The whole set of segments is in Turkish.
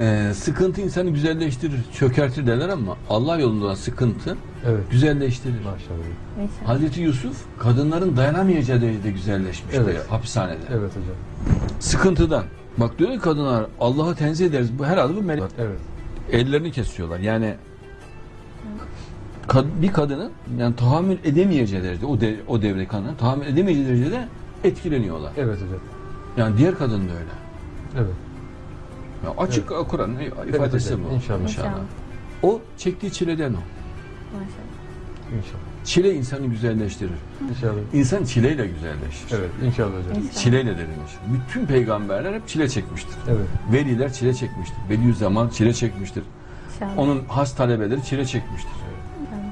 Ee, sıkıntı insanı güzelleştirir, çökertir derler ama Allah yolunda sıkıntı Evet. güzelleştirir. Maşallah. İnşallah. Hazreti Yusuf kadınların dayanamayacağı derecede güzelleşmişti Evet. hapishanede. Evet hocam. Sıkıntıdan. Bak diyor ki kadınlar Allah'ı tenzih ederiz. Bu herhalde bu melek. Evet. Ellerini kesiyorlar. Yani kad- bir kadının yani tahammül edemeyeceği derecede o de, o devre kadının tahammül edemeyeceği derecede etkileniyorlar. Evet hocam. Yani diğer kadın da öyle. Evet. Ya açık Kur'an'ın ifadesi hocam, bu. inşallah. İnşallah. O çektiği çileden o. Maşallah. İnşallah. Çile insanı güzelleştirir. İnşallah. İnsan çileyle güzelleşir. Evet. İnşallah hocam. İnşallah. Çileyle derinleşir. Bütün peygamberler hep çile çekmiştir. Evet. Veliler çile çekmiştir. Bediüzzaman çile çekmiştir. İnşallah. Onun has talebeleri çile çekmiştir. İnşallah.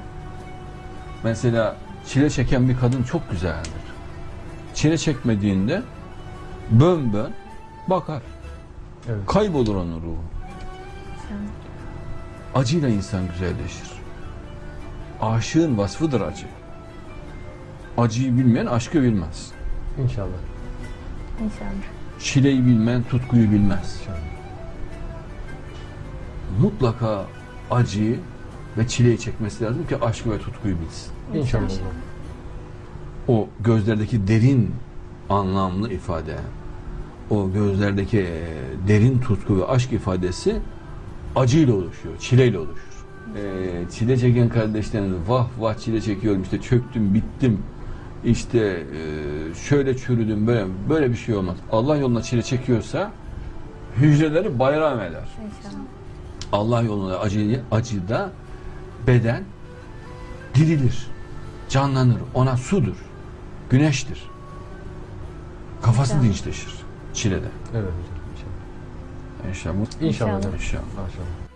Mesela çile çeken bir kadın çok güzeldir. Çile çekmediğinde bön bön bakar. Evet. Kaybolur onun ruhu. İnşallah. Acıyla insan güzelleşir. Aşığın vasfıdır acı. Acıyı bilmeyen aşkı bilmez. İnşallah. İnşallah. Çileyi bilmeyen tutkuyu bilmez. İnşallah. Mutlaka acıyı ve çileyi çekmesi lazım ki aşkı ve tutkuyu bilsin. İnşallah hocam. O gözlerdeki derin anlamlı ifade, o gözlerdeki derin tutku ve aşk ifadesi acıyla oluşuyor, çileyle oluşur. E, çile çeken kardeşlerimiz vah vah çile çekiyorum işte çöktüm bittim işte e, şöyle çürüdüm böyle böyle bir şey olmaz. Allah yoluna çile çekiyorsa hücreleri bayram eder. İnşallah. Allah yolunda acı, acıda beden dirilir, canlanır. Ona sudur, güneştir. Kafası dinçleşir çilede. Evet. 想印象中的想大声